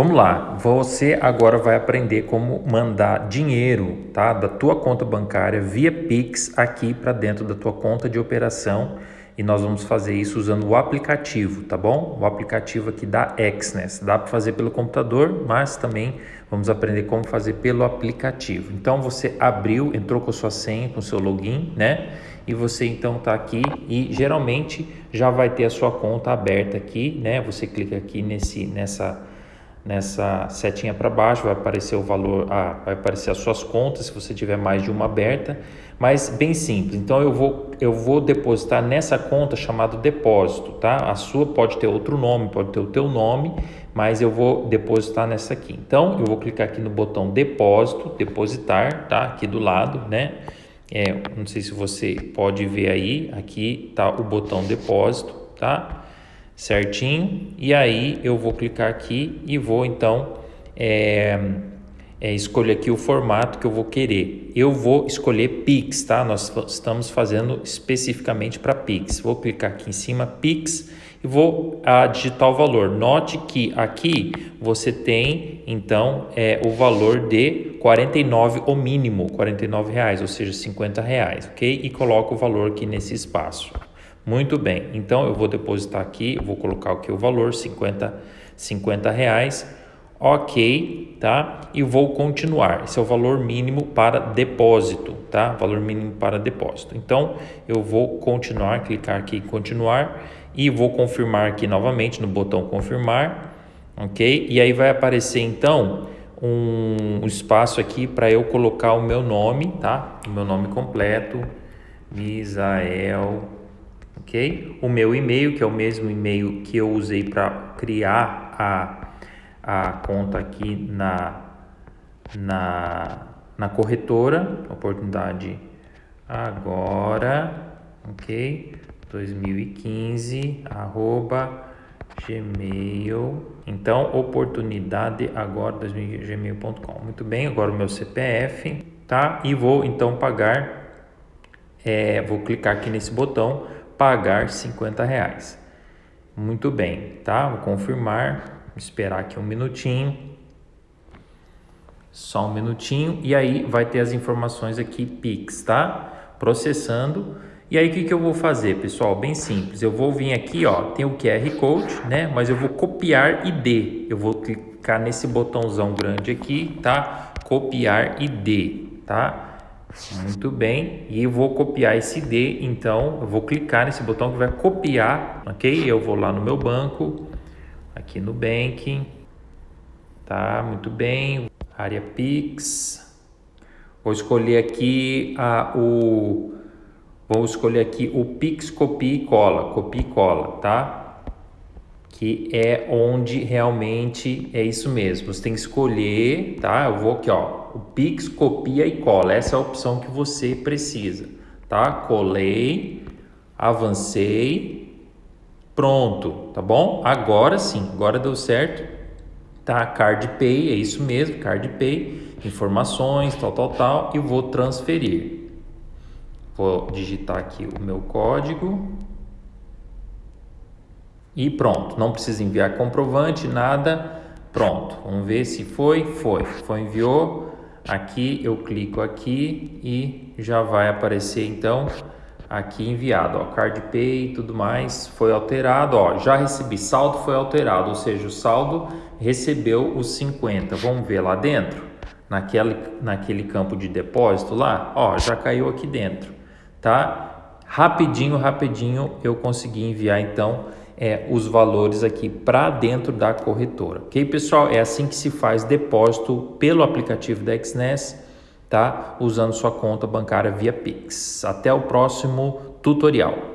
Vamos lá, você agora vai aprender como mandar dinheiro tá, da tua conta bancária via Pix aqui para dentro da tua conta de operação e nós vamos fazer isso usando o aplicativo, tá bom? O aplicativo aqui da Exness. Dá para fazer pelo computador, mas também vamos aprender como fazer pelo aplicativo. Então você abriu, entrou com a sua senha, com o seu login, né? E você então está aqui e geralmente já vai ter a sua conta aberta aqui, né? Você clica aqui nesse, nessa nessa setinha para baixo vai aparecer o valor, ah, vai aparecer as suas contas se você tiver mais de uma aberta, mas bem simples. Então eu vou eu vou depositar nessa conta chamado depósito, tá? A sua pode ter outro nome, pode ter o teu nome, mas eu vou depositar nessa aqui. Então eu vou clicar aqui no botão depósito, depositar, tá? Aqui do lado, né? É, não sei se você pode ver aí, aqui tá o botão depósito, tá? Certinho. E aí eu vou clicar aqui e vou então é, é, escolher aqui o formato que eu vou querer. Eu vou escolher Pix, tá? Nós estamos fazendo especificamente para Pix. Vou clicar aqui em cima Pix e vou a, digitar o valor. Note que aqui você tem então é, o valor de 49 o mínimo, 49 reais, ou seja, 50 reais, ok? E coloco o valor aqui nesse espaço. Muito bem, então eu vou depositar aqui, vou colocar aqui o valor, 50, 50 reais, ok, tá? E vou continuar, esse é o valor mínimo para depósito, tá? Valor mínimo para depósito. Então, eu vou continuar, clicar aqui em continuar e vou confirmar aqui novamente no botão confirmar, ok? E aí vai aparecer então um espaço aqui para eu colocar o meu nome, tá? O meu nome completo, Misael ok? O meu e-mail, que é o mesmo e-mail que eu usei para criar a, a conta aqui na, na, na corretora, oportunidade agora, ok? 2015, arroba gmail, então oportunidade agora gmail.com, muito bem, agora o meu CPF, tá? E vou então pagar, é, vou clicar aqui nesse botão pagar 50 reais. Muito bem, tá? Vou confirmar, esperar aqui um minutinho. Só um minutinho e aí vai ter as informações aqui Pix, tá? Processando. E aí o que, que eu vou fazer, pessoal? Bem simples. Eu vou vir aqui, ó, tem o QR Code, né? Mas eu vou copiar ID. Eu vou clicar nesse botãozão grande aqui, tá? Copiar ID, tá? Muito bem, e eu vou copiar esse D, então eu vou clicar nesse botão que vai copiar, ok? Eu vou lá no meu banco, aqui no Banking, tá? Muito bem, área Pix, vou escolher aqui a, o, vou escolher aqui o Pix copia e cola, copia e cola, tá? Que é onde realmente é isso mesmo. Você tem que escolher, tá? Eu vou aqui, ó, o Pix copia e cola. Essa é a opção que você precisa, tá? Colei, avancei, pronto, tá bom? Agora sim, agora deu certo. Tá, Card Pay, é isso mesmo, Card Pay, informações, tal, tal, tal, e vou transferir. Vou digitar aqui o meu código e pronto, não precisa enviar comprovante, nada, pronto. Vamos ver se foi, foi, foi enviou. Aqui eu clico aqui e já vai aparecer então aqui enviado, ó, card pay e tudo mais foi alterado, ó, já recebi saldo foi alterado, ou seja, o saldo recebeu os 50. Vamos ver lá dentro, naquele naquele campo de depósito lá, ó, já caiu aqui dentro, tá? Rapidinho, rapidinho eu consegui enviar então é, os valores aqui para dentro da corretora. Ok, pessoal? É assim que se faz depósito pelo aplicativo da XNES, tá? Usando sua conta bancária via Pix. Até o próximo tutorial.